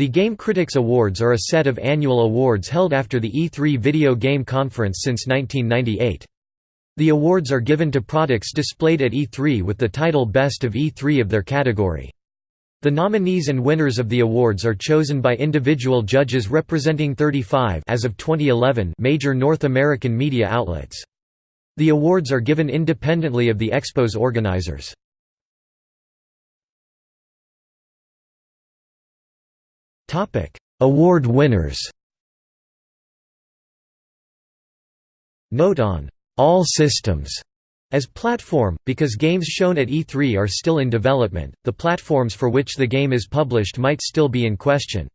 The Game Critics Awards are a set of annual awards held after the E3 Video Game Conference since 1998. The awards are given to products displayed at E3 with the title Best of E3 of their category. The nominees and winners of the awards are chosen by individual judges representing 35 as of 2011 major North American media outlets. The awards are given independently of the Expo's organizers. Award winners. Note on «all systems» as platform, because games shown at E3 are still in development, the platforms for which the game is published might still be in question.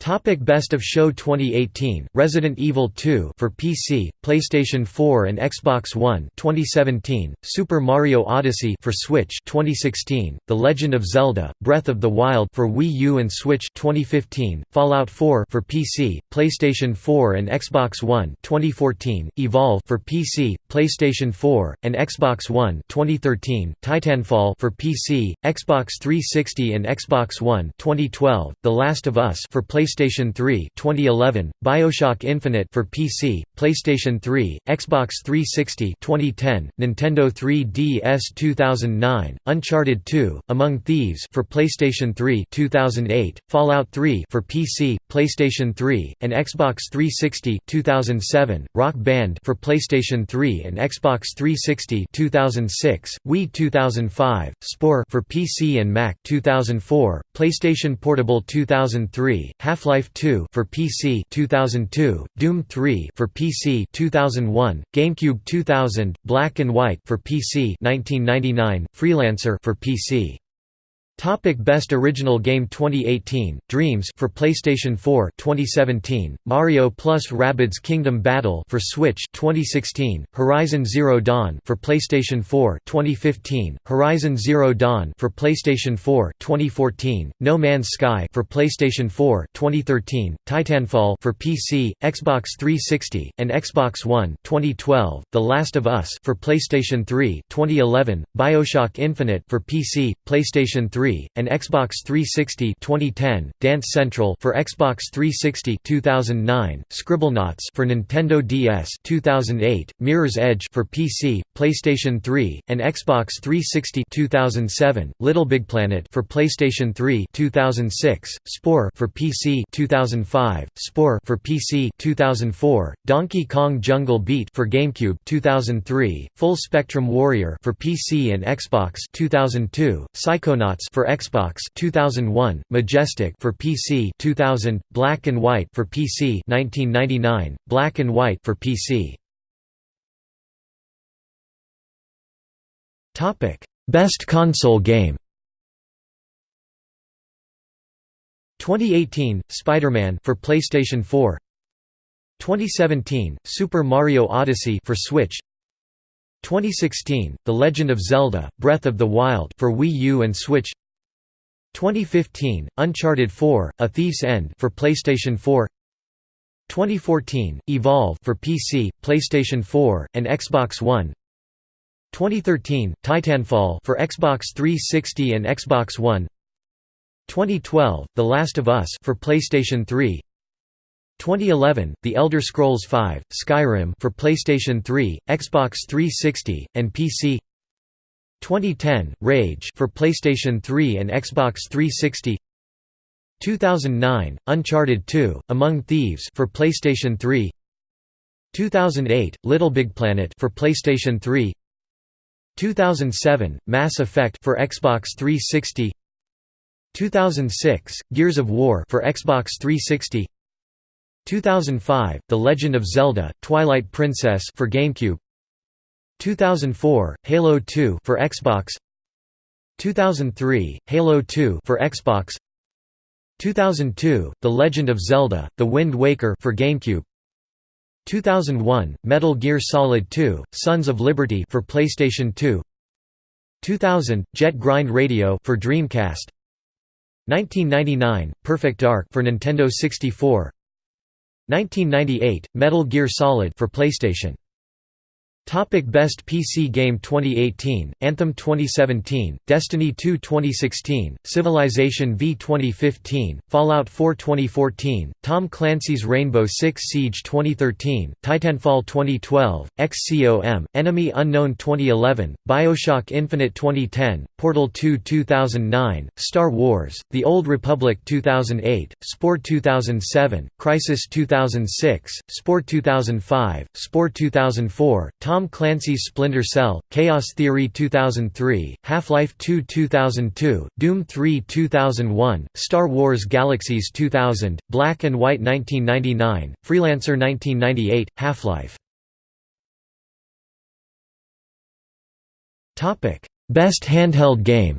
Topic Best of Show 2018 Resident Evil 2 for PC, PlayStation 4 and Xbox One 2017 Super Mario Odyssey for Switch 2016 The Legend of Zelda Breath of the Wild for Wii U and Switch 2015 Fallout 4 for PC, PlayStation 4 and Xbox One 2014 Evolve for PC, PlayStation 4 and Xbox One 2013 Titanfall for PC, Xbox 360 and Xbox One 2012 The Last of Us for PlayStation PlayStation 3 2011, BioShock Infinite for PC, PlayStation 3, Xbox 360 2010, Nintendo 3DS 2009, Uncharted 2, Among Thieves for PlayStation 3 2008, Fallout 3 for PC, PlayStation 3, and Xbox 360 2007, Rock Band for PlayStation 3 and Xbox 360 2006, Wii 2005, Spore for PC and Mac 2004, PlayStation Portable 2003, Half Half-Life 2 for PC 2002, Doom 3 for PC 2001, GameCube 2000, Black and White for PC 1999, Freelancer for PC Topic Best Original Game 2018 Dreams for PlayStation 4 2017 Mario plus Rabbids Kingdom Battle for Switch 2016 Horizon Zero Dawn for PlayStation 4 2015 Horizon Zero Dawn for PlayStation 4 2014 No Man's Sky for PlayStation 4 2013 Titanfall for PC Xbox 360 and Xbox One 2012 The Last of Us for PlayStation 3 2011 BioShock Infinite for PC PlayStation 3 and Xbox 360 2010, Dance Central for Xbox 360 2009, Scribblenauts for Nintendo DS 2008, Mirror's Edge for PC, PlayStation 3, and Xbox 360 2007, LittleBigPlanet for PlayStation 3 2006, Spore for PC 2005, Spore for PC 2004, Donkey Kong Jungle Beat for GameCube 2003, Full Spectrum Warrior for PC and Xbox 2002, Psychonauts for for Xbox 2001, Majestic for PC 2000, Black and White for PC 1999, Black and White for PC. Topic: Best console game. 2018, Spider-Man for PlayStation 4. 2017, Super Mario Odyssey for Switch. 2016, The Legend of Zelda: Breath of the Wild for Wii U and Switch. 2015, Uncharted 4: A Thief's End for PlayStation 4. 2014, Evolve for PC, PlayStation 4, and Xbox One. 2013, Titanfall for Xbox 360 and Xbox One. 2012, The Last of Us for PlayStation 3. 2011, The Elder Scrolls V: Skyrim for PlayStation 3, Xbox 360, and PC. 2010, Rage for PlayStation 3 and Xbox 360 2009, Uncharted 2, Among Thieves for PlayStation 3 2008, Little Big Planet for PlayStation 3 2007, Mass Effect for Xbox 360 2006, Gears of War for Xbox 360 2005, The Legend of Zelda: Twilight Princess for GameCube 2004, Halo 2 for Xbox. 2003, Halo 2 for Xbox. 2002, The Legend of Zelda: The Wind Waker for GameCube. 2001, Metal Gear Solid 2: Sons of Liberty for PlayStation 2 2000, Jet Grind Radio for Dreamcast. 1999, Perfect Dark for Nintendo 64 1998, Metal Gear Solid for PlayStation Topic Best PC Game 2018, Anthem 2017, Destiny 2 2016, Civilization V 2015, Fallout 4 2014, Tom Clancy's Rainbow Six Siege 2013, Titanfall 2012, XCOM, Enemy Unknown 2011, Bioshock Infinite 2010, Portal 2 2009, Star Wars, The Old Republic 2008, Spore 2007, Crysis 2006, Spore 2005, Spore 2004, Tom Clancy's Splinter Cell, Chaos Theory 2003, Half-Life 2 2002, Doom 3 2001, Star Wars Galaxies 2000, Black and White 1999, Freelancer 1998, Half-Life. Best handheld game.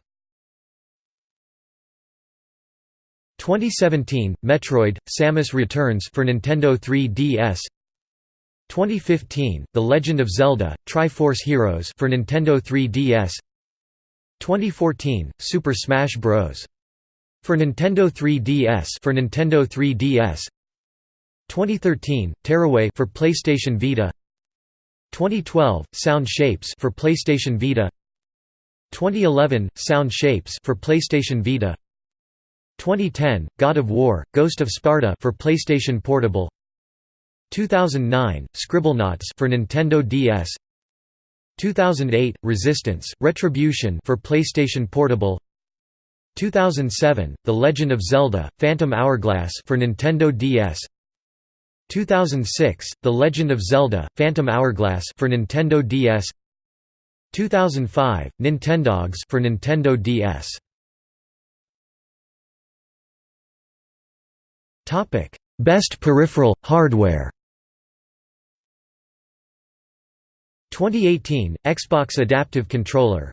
2017, Metroid: Samus Returns for Nintendo 3DS 2015, The Legend of Zelda: Triforce Heroes for Nintendo 3DS. 2014, Super Smash Bros. For Nintendo 3DS for Nintendo 3DS. 2013, Tearaway for PlayStation Vita. 2012, Sound Shapes for PlayStation Vita. 2011, Sound Shapes for PlayStation Vita. 2010, God of War: Ghost of Sparta for PlayStation Portable. 2009, Scribblenauts for Nintendo DS 2008, Resistance, Retribution for PlayStation Portable. 2007, The Legend of Zelda, Phantom Hourglass for Nintendo DS 2006, The Legend of Zelda, Phantom Hourglass for Nintendo DS 2005, Nintendogs for Nintendo DS Best peripheral, hardware 2018 Xbox Adaptive Controller.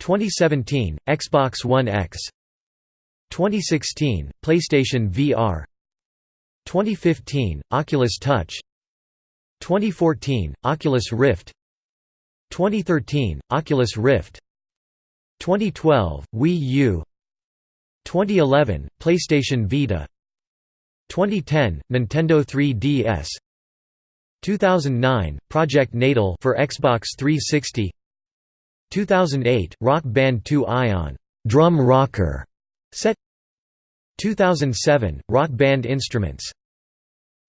2017 Xbox One X. 2016 PlayStation VR 2015 Oculus Touch. 2014 Oculus Rift. 2013 Oculus Rift. 2012 Wii U. 2011 PlayStation Vita. 2010 Nintendo 3DS 2009 Project Natal for Xbox 360 2008 Rock Band 2 Ion drum rocker set. 2007 Rock Band Instruments.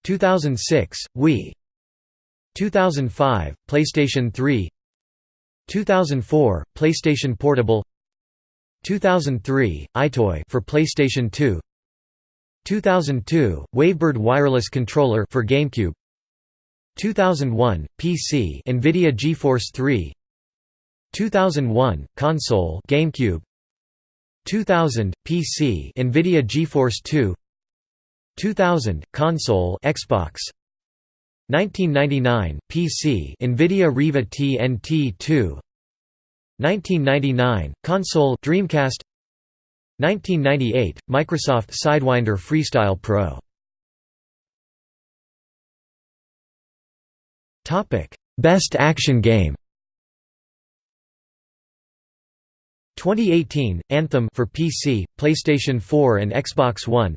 2006 Wii. 2005 PlayStation 3 2004 PlayStation Portable. 2003 EyeToy for PlayStation 2 2002 Wavebird wireless controller for GameCube 2001 PC Nvidia GeForce 3 2001 console GameCube. 2000 PC Nvidia GeForce 2 2000 console Xbox. 1999 PC Nvidia Riva TNT 2 1999 console Dreamcast. 1998 Microsoft Sidewinder Freestyle Pro Best Action Game. 2018 Anthem for PC, PlayStation 4 and Xbox One.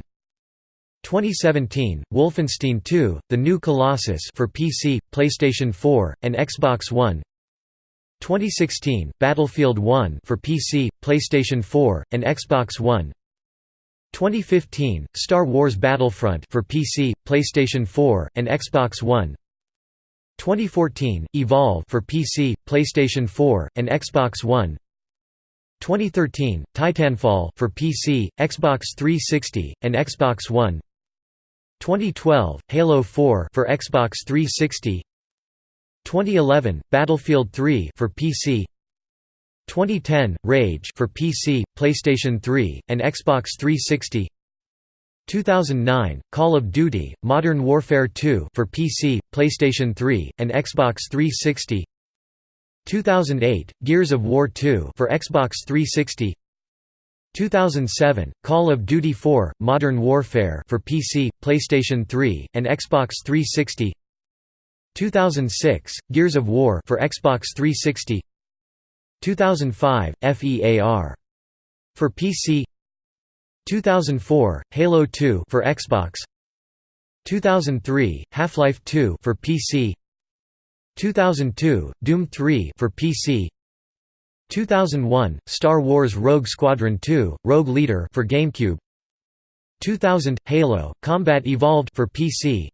2017 Wolfenstein 2: The New Colossus for PC, PlayStation 4 and Xbox One. 2016 Battlefield 1 for PC, PlayStation 4 and Xbox One. 2015 Star Wars Battlefront for PC, PlayStation 4 and Xbox One 2014 Evolve for PC, PlayStation 4 and Xbox One. 2013 Titanfall for PC, Xbox 360 and Xbox One. 2012 Halo 4 for Xbox 360 2011 Battlefield 3 for PC 2010 Rage for PC, PlayStation 3 and Xbox 360 2009 Call of Duty Modern Warfare 2 for PC, PlayStation 3 and Xbox 360 2008 Gears of War 2 for Xbox 360 2007 Call of Duty 4 Modern Warfare for PC, PlayStation 3 and Xbox 360 2006 Gears of War for Xbox 360 2005 FEAR for PC 2004 Halo 2 for Xbox. 2003 Half-Life 2 for PC 2002, Doom 3 for PC 2001, Star Wars Rogue Squadron 2, Rogue Leader for GameCube. 2000, Halo, Combat Evolved for PC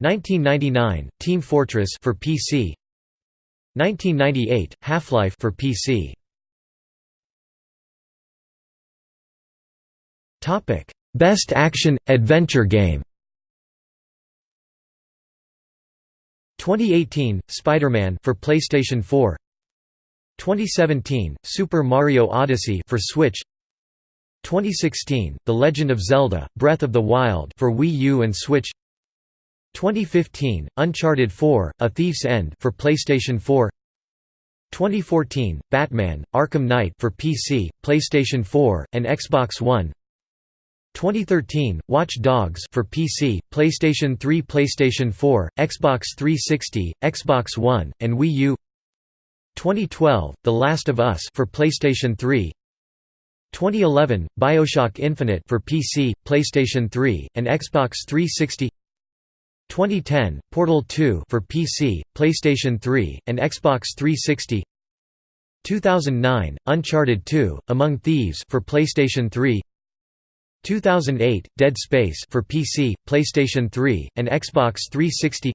1999, Team Fortress for PC 1998, Half-Life for PC Best Action Adventure Game. 2018, Spider-Man for PlayStation 4 2017, Super Mario Odyssey for Switch. 2016, The Legend of Zelda: Breath of the Wild for Wii U and Switch. 2015, Uncharted 4: A Thief's End for PlayStation 4 2014, Batman: Arkham Knight for PC, PlayStation 4, and Xbox One 2013, Watch Dogs for PC, PlayStation 3 PlayStation 4, Xbox 360, Xbox One, and Wii U. 2012, The Last of Us for PlayStation 3 2011, BioShock Infinite for PC, PlayStation 3, and Xbox 360 2010, Portal 2 for PC, PlayStation 3, and Xbox 360 2009, Uncharted 2, Among Thieves for PlayStation 3 2008, Dead Space for PC, PlayStation 3, and Xbox 360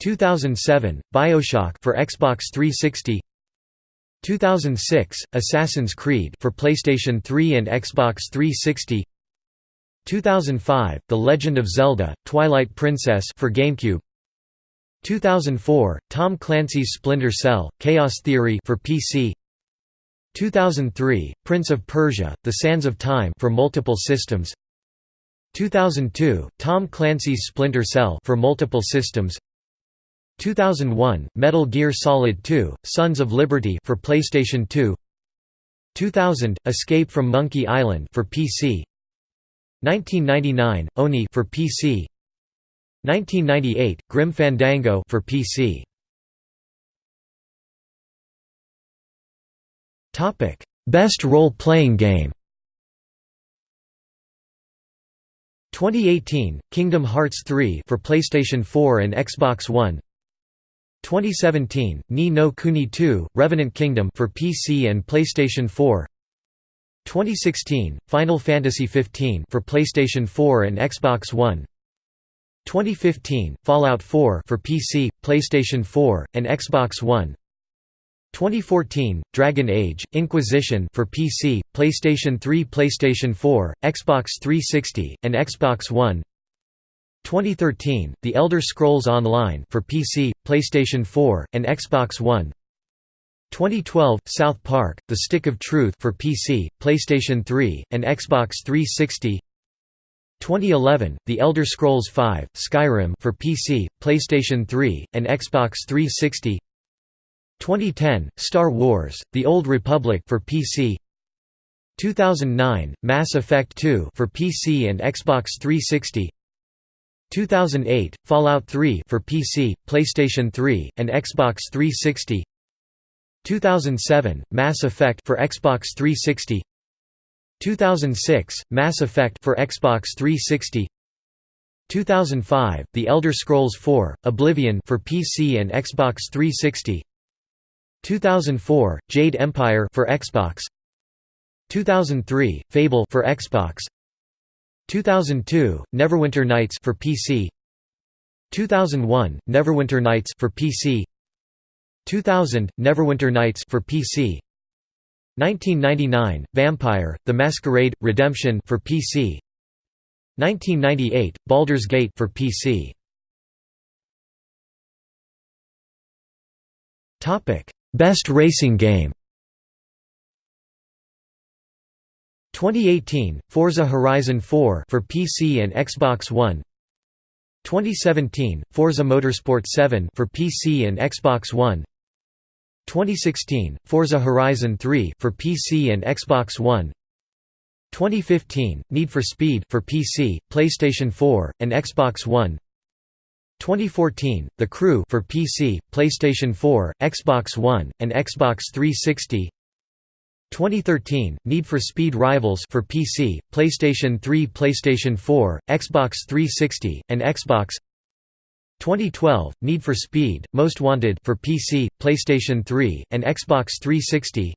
2007, BioShock for Xbox 360 2006, Assassin's Creed for PlayStation 3 and Xbox 360 2005, The Legend of Zelda: Twilight Princess for GameCube. 2004, Tom Clancy's Splinter Cell: Chaos Theory for PC 2003, Prince of Persia: The Sands of Time for multiple systems. 2002, Tom Clancy's Splinter Cell for multiple systems. 2001, Metal Gear Solid 2: Sons of Liberty for PlayStation 2 2000, Escape from Monkey Island for PC 1999, Oni for PC 1998, Grim Fandango for PC Best role-playing game. 2018, Kingdom Hearts 3 for PlayStation 4 and Xbox One. 2017, Ni no Kuni 2: Revenant Kingdom for PC and PlayStation 4. 2016, Final Fantasy XV for PlayStation 4 and Xbox One. 2015, Fallout 4 for PC, PlayStation 4, and Xbox One. 2014, Dragon Age: Inquisition for PC, PlayStation 3, PlayStation 4, Xbox 360, and Xbox One. 2013, The Elder Scrolls Online for PC, PlayStation 4, and Xbox One. 2012, South Park: The Stick of Truth for PC, PlayStation 3, and Xbox 360. 2011, The Elder Scrolls V: Skyrim for PC, PlayStation 3, and Xbox 360. 2010, Star Wars: The Old Republic for PC 2009, Mass Effect 2 for PC and Xbox 360 2008, Fallout 3 for PC, PlayStation 3, and Xbox 360 2007, Mass Effect for Xbox 360 2006, Mass Effect for Xbox 360 2005, The Elder Scrolls 4: Oblivion for PC and Xbox 360 2004, Jade Empire for Xbox. 2003, Fable for Xbox. 2002, Neverwinter Nights for PC 2001, Neverwinter Nights for PC 2000, Neverwinter Nights for PC 1999, Vampire: The Masquerade Redemption for PC 1998, Baldur's Gate for PC Topic Best Racing Game. 2018, Forza Horizon 4 for PC and Xbox One. 2017, Forza Motorsport 7 for PC and Xbox One. 2016, Forza Horizon 3 for PC and Xbox One. 2015, Need for Speed for PC, PlayStation 4, and Xbox One 2014, The Crew for PC, PlayStation 4, Xbox One, and Xbox 360. 2013, Need for Speed Rivals for PC, PlayStation 3, PlayStation 4, Xbox 360, and Xbox. 2012 Need for Speed Most Wanted for PC, PlayStation 3, and Xbox 360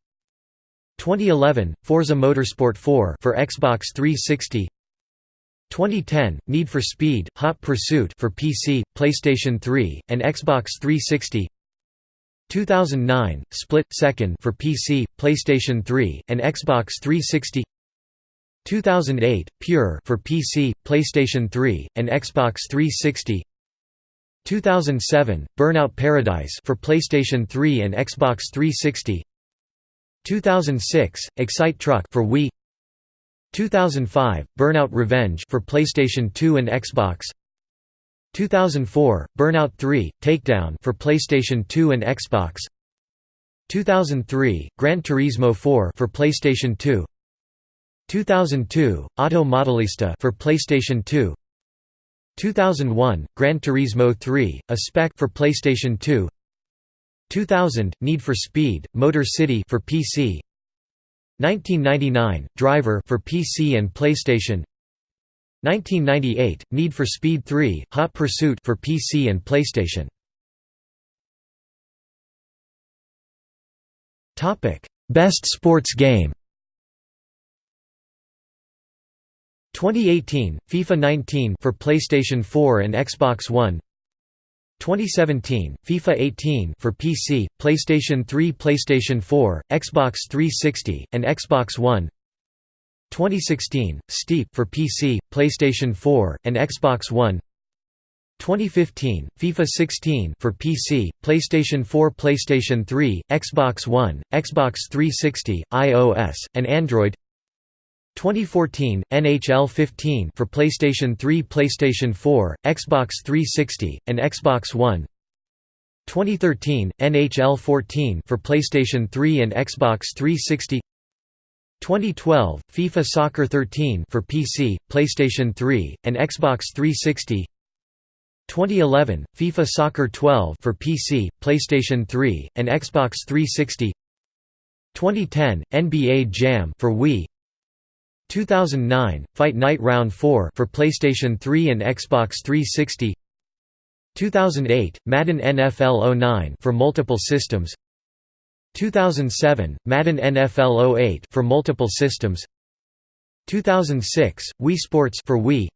2011 Forza Motorsport 4 for Xbox 360 2010 Need for Speed Hot Pursuit for PC, PlayStation 3, and Xbox 360 2009 Split Second for PC, PlayStation 3, and Xbox 360 2008 Pure for PC, PlayStation 3, and Xbox 360 2007 Burnout Paradise for PlayStation 3 and Xbox 360 2006 Excite Truck for Wii 2005 Burnout Revenge for PlayStation 2 and Xbox. 2004 Burnout 3 Takedown for PlayStation 2 and Xbox. 2003 Gran Turismo 4 for PlayStation 2 2002 Auto Modelista for PlayStation 2 2001 Gran Turismo 3 A spec for PlayStation 2 2000 Need for Speed Motor City for PC 1999 Driver for PC and PlayStation. 1998 Need for Speed 3 Hot Pursuit for PC and PlayStation. Topic Best Sports Game. 2018 FIFA 19 for PlayStation 4 and Xbox One 2017 FIFA 18 for PC, PlayStation 3, PlayStation 4, Xbox 360, and Xbox One. 2016 Steep for PC, PlayStation 4, and Xbox One. 2015 FIFA 16 for PC, PlayStation 4, PlayStation 3, Xbox One, Xbox 360, iOS, and Android 2014 NHL 15 for PlayStation 3, PlayStation 4, Xbox 360, and Xbox One. 2013 NHL 14 for PlayStation 3 and Xbox 360. 2012 FIFA Soccer 13 for PC, PlayStation 3, and Xbox 360. 2011 FIFA Soccer 12 for PC, PlayStation 3, and Xbox 360. 2010 NBA Jam for Wii, 2009 Fight Night Round 4 for PlayStation 3 and Xbox 360 2008 Madden NFL 09 for multiple systems. 2007 Madden NFL 08 for multiple systems. 2006 Wii Sports for Wii.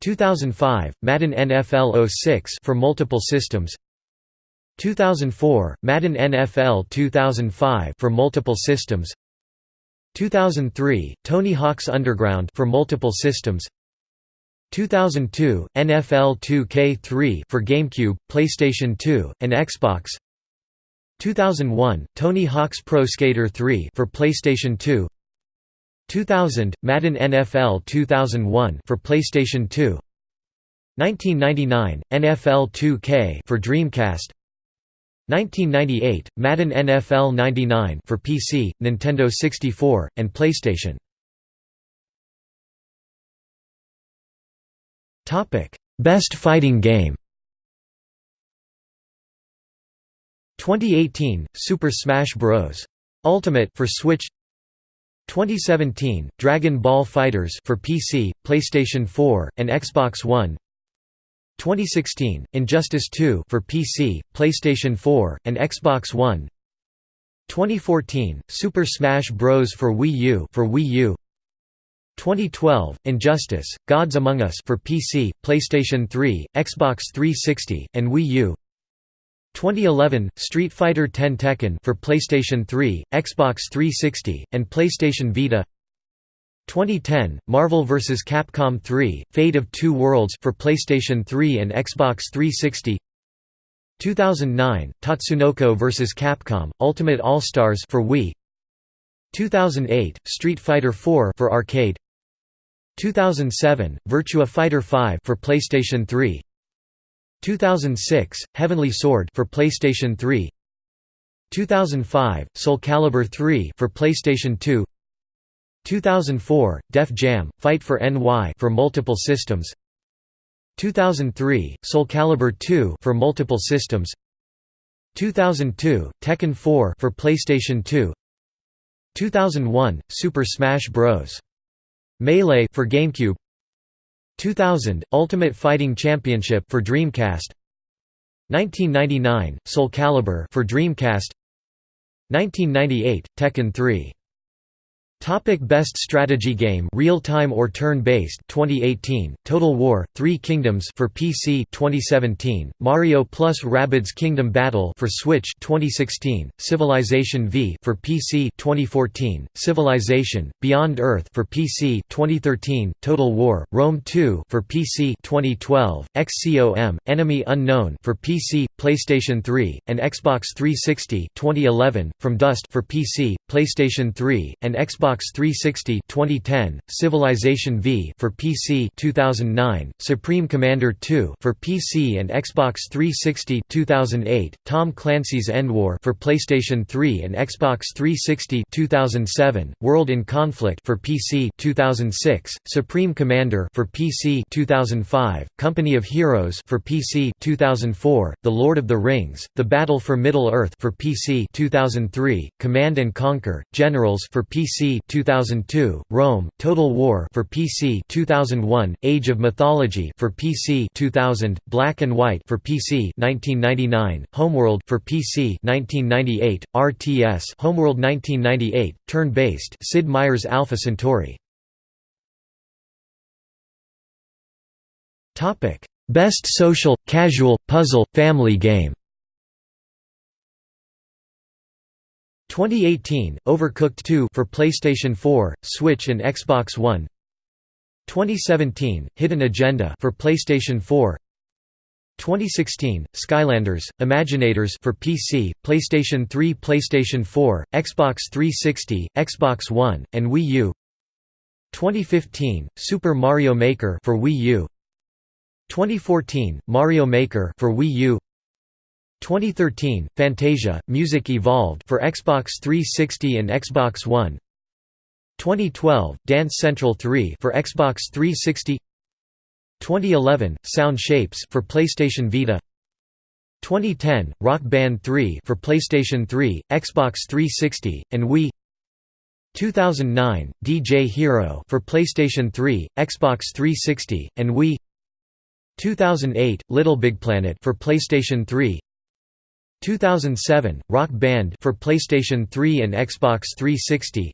2005 Madden NFL 06 for multiple systems. 2004 Madden NFL 2005 for multiple systems 2003 Tony Hawk's Underground for multiple systems. 2002 NFL 2K3 for GameCube, PlayStation 2, and Xbox. 2001 Tony Hawk's Pro Skater 3 for PlayStation 2 2000 Madden NFL 2001 for PlayStation 2 1999 NFL 2K for Dreamcast 1998, Madden NFL 99 for PC, Nintendo 64, and PlayStation. Topic: Best Fighting Game. 2018, Super Smash Bros. Ultimate for Switch. 2017, Dragon Ball FighterZ for PC, PlayStation 4, and Xbox One. 2016, Injustice 2 for PC, PlayStation 4, and Xbox One. 2014, Super Smash Bros for Wii U for Wii U. 2012, Injustice: Gods Among Us for PC, PlayStation 3, Xbox 360, and Wii U. 2011, Street Fighter X Tekken for PlayStation 3, Xbox 360, and PlayStation Vita. 2010 Marvel vs. Capcom 3 Fate of Two Worlds for PlayStation 3 and Xbox 360 2009 Tatsunoko vs. Capcom Ultimate All-Stars for Wii. 2008 Street Fighter IV for arcade. 2007 Virtua Fighter 5 for PlayStation 3 2006 Heavenly Sword for PlayStation 3 2005 Soul Calibur 3 for PlayStation 2 2004, Def Jam, Fight for NY for multiple systems. 2003, Soul Calibur 2 for multiple systems. 2002, Tekken 4 for PlayStation 2 2001, Super Smash Bros. Melee for GameCube. 2000 Ultimate Fighting Championship for Dreamcast. 1999 Soul Calibur for Dreamcast. 1998 Tekken 3 Topic Best strategy game real-time or turn-based 2018 Total War 3 Kingdoms for PC 2017 Mario plus Rabbids Kingdom Battle for Switch 2016 Civilization V for PC 2014 Civilization Beyond Earth for PC 2013 Total War Rome 2 for PC 2012 XCOM Enemy Unknown for PC PlayStation 3 and Xbox 360 2011 From Dust for PC PlayStation 3 and Xbox Xbox 360 2010, Civilization V for PC 2009, Supreme Commander 2 for PC and Xbox 360 2008, Tom Clancy's EndWar for PlayStation 3 and Xbox 360 2007, World in Conflict for PC 2006, Supreme Commander for PC 2005, Company of Heroes for PC 2004, The Lord of the Rings, The Battle for Middle-earth for PC 2003, Command and Conquer: Generals for PC 2002, Rome, Total War for PC 2001, Age of Mythology for PC 2000, Black and White for PC 1999, Homeworld for PC 1998, RTS Homeworld 1998, turn-based Sid Meier's Alpha Centauri. Topic: Best social, casual, puzzle, family game 2018 Overcooked 2 for PlayStation 4, Switch and Xbox One. 2017 Hidden Agenda for PlayStation 4. 2016 Skylanders Imaginators for PC, PlayStation 3, PlayStation 4, Xbox 360, Xbox One, and Wii U. 2015 Super Mario Maker for Wii U. 2014 Mario Maker for Wii U. 2013, Fantasia, Music Evolved for Xbox 360 and Xbox One. 2012, Dance Central 3 for Xbox 360 2011, Sound Shapes for PlayStation Vita. 2010, Rock Band 3 for PlayStation 3, Xbox 360, and Wii. 2009, DJ Hero for PlayStation 3, Xbox 360, and Wii. 2008, Little Big Planet for PlayStation 3 2007 Rock Band for PlayStation 3 and Xbox 360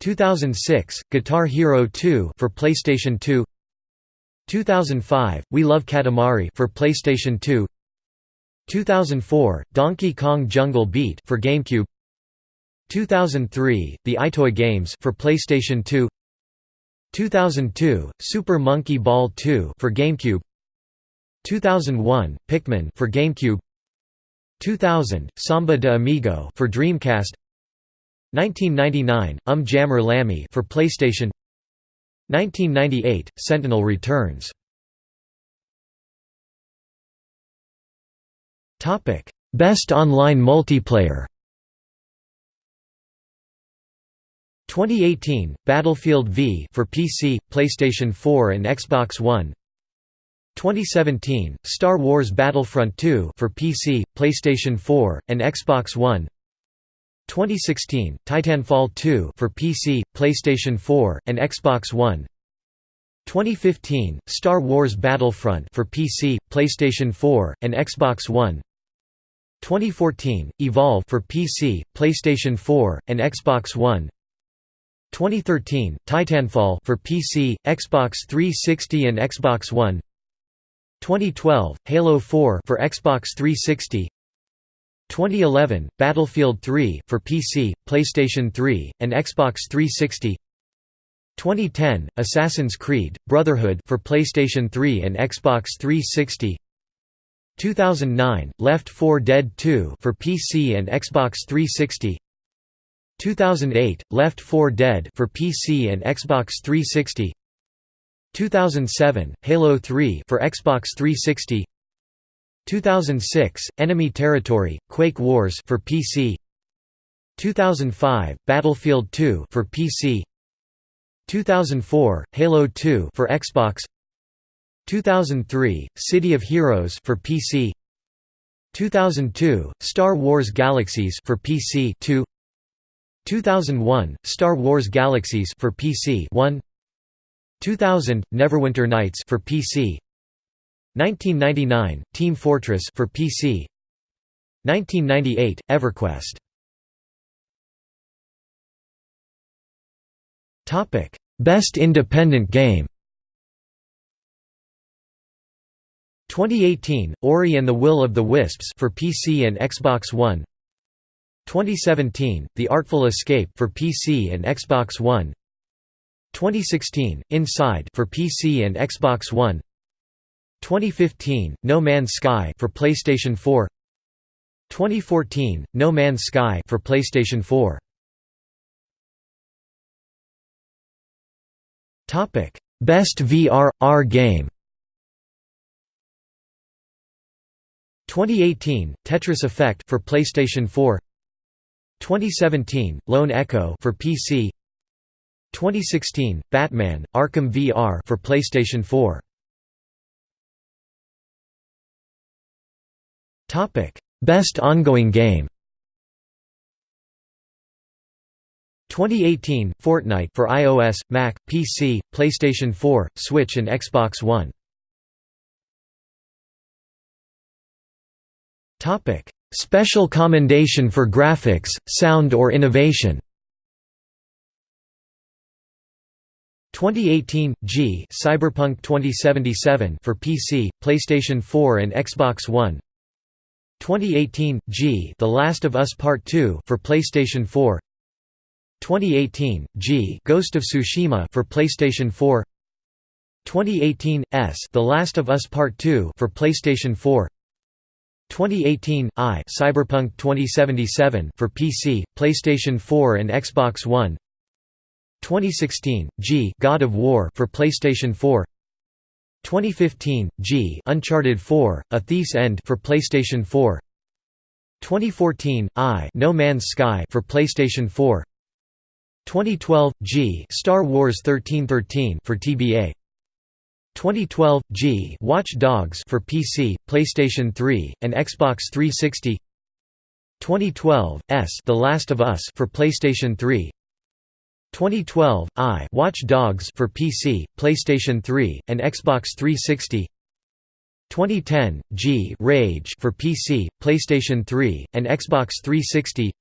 2006 Guitar Hero 2 for PlayStation 2 2005 We Love Katamari for PlayStation 2 2004 Donkey Kong Jungle Beat for GameCube. 2003 The EyeToy Games for PlayStation 2 2002 Super Monkey Ball 2 for GameCube. 2001 Pikmin for GameCube 2000, Samba de Amigo for Dreamcast. 1999, Um Jammer Lammy for PlayStation. 1998, Sentinel Returns. Best Online Multiplayer. 2018, Battlefield V for PC, PlayStation 4 and Xbox One 2017, Star Wars Battlefront 2 for PC, PlayStation 4, and Xbox One. 2016, Titanfall 2 for PC, PlayStation 4, and Xbox One. 2015, Star Wars Battlefront for PC, PlayStation 4, and Xbox One. 2014, Evolve for PC, PlayStation 4, and Xbox One. 2013, Titanfall for PC, Xbox 360 and Xbox One 2012, Halo 4 for Xbox 360 2011, Battlefield 3 for PC, PlayStation 3, and Xbox 360 2010, Assassin's Creed, Brotherhood for PlayStation 3 and Xbox 360 2009, Left 4 Dead 2 for PC and Xbox 360 2008, Left 4 Dead for PC and Xbox 360 2007, Halo 3 for Xbox 360 2006, Enemy Territory, Quake Wars for PC 2005, Battlefield 2 for PC 2004, Halo 2 for Xbox. 2003, City of Heroes for PC 2002, Star Wars Galaxies for PC 2 2001, Star Wars Galaxies for PC 1 2000 Neverwinter Nights for PC 1999 Team Fortress for PC 1998 EverQuest. Topic Best Independent Game. 2018 Ori and the Will of the Wisps for PC and Xbox One. 2017 The Artful Escape for PC and Xbox One 2016 Inside for PC and Xbox One. 2015 No Man's Sky for PlayStation 4 2014 No Man's Sky for PlayStation 4 Topic Best VR R game. 2018 Tetris Effect for PlayStation 4 2017 Lone Echo for PC 2016 Batman Arkham VR for PlayStation 4 Topic Best ongoing game 2018 Fortnite for iOS, Mac, PC, PlayStation 4, Switch and Xbox One. Topic: Special commendation for graphics, sound or innovation. 2018 G Cyberpunk 2077 for PC, PlayStation 4 and Xbox One. 2018 G The Last of Us Part 2 for PlayStation 4. 2018 G Ghost of Tsushima for PlayStation 4. 2018 S The Last of Us Part 2 for PlayStation 4. 2018 I Cyberpunk 2077 for PC, PlayStation 4 and Xbox One. 2016 G God of War for PlayStation 4 2015 G Uncharted 4 A Thief's End for PlayStation 4 2014 I No Man's Sky for PlayStation 4 2012 G Star Wars 1313 for TBA 2012 G Watch Dogs for PC, PlayStation 3 and Xbox 360 2012 S The Last of Us for PlayStation 3 2012 I Watch Dogs for PC, PlayStation 3, and Xbox 360 2010 G Rage for PC, PlayStation 3, and Xbox 360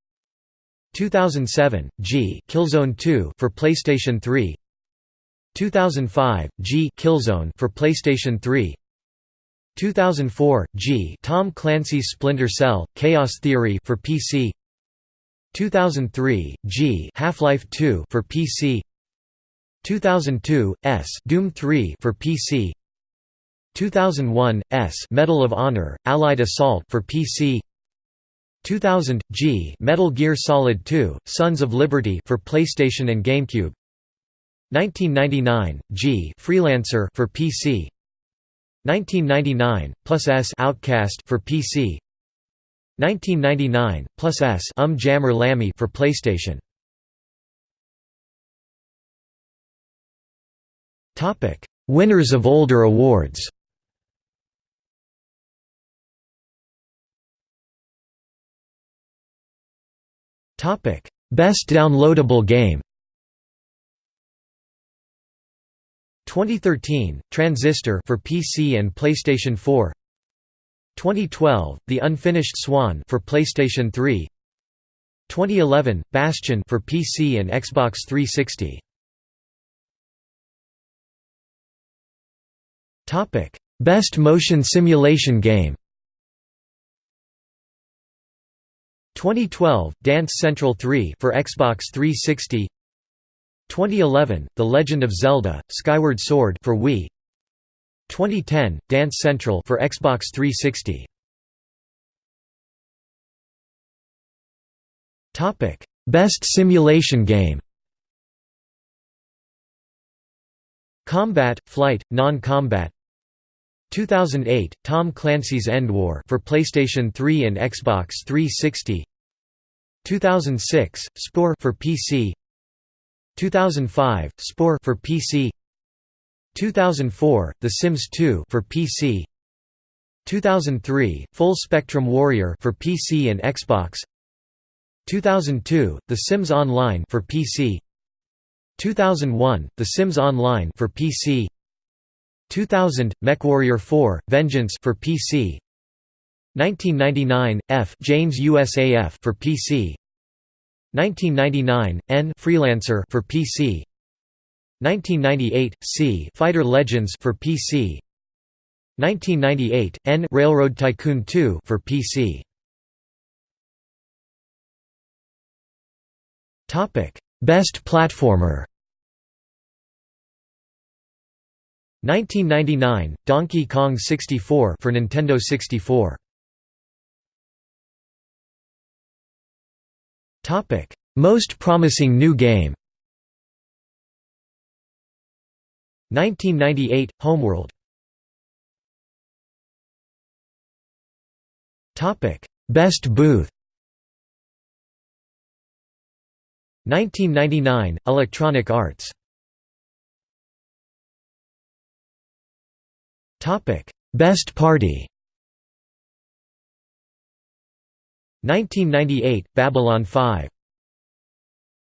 2007 G Killzone 2 for PlayStation 3 2005 G Killzone for PlayStation 3 2004 G Tom Clancy's Splinter Cell Chaos Theory for PC 2003 G Half-Life 2 for PC 2002 S Doom 3 for PC 2001 S Medal of Honor Allied Assault for PC 2000 G Metal Gear Solid 2 Sons of Liberty for PlayStation and GameCube. 1999 G Freelancer for PC 1999 plus S Outcast for PC 1999 plus S Um Jammer for PlayStation. Topic: Winners of older awards. Topic: Best downloadable game. 2013 Transistor for PC and PlayStation 4 2012, The Unfinished Swan for PlayStation 3 2011, Bastion for PC and Xbox 360 Topic: Best Motion Simulation Game. 2012, Dance Central 3 for Xbox 360 2011, The Legend of Zelda: Skyward Sword for Wii 2010 Dance Central for Xbox 360 Topic. Best Simulation Game Combat Flight Non-Combat 2008 Tom Clancy's End War for PlayStation 3 and Xbox 360 2006 Spore for PC 2005 Spore for PC 2004, The Sims 2 for PC. 2003, Full Spectrum Warrior for PC and Xbox. 2002, The Sims Online for PC. 2001, The Sims Online for PC 2000, MechWarrior 4: Vengeance for PC 1999, F Jane's USAF for PC 1999, N Freelancer for PC 1998, C Fighter Legends for PC 1998, N Railroad Tycoon 2 for PC Topic Best Platformer. 1999 Donkey Kong 64 for Nintendo 64 Topic Most promising new game 1998 Homeworld. Topic. Best Booth. 1999 Electronic Arts. Topic. Best Party. 1998 Babylon 5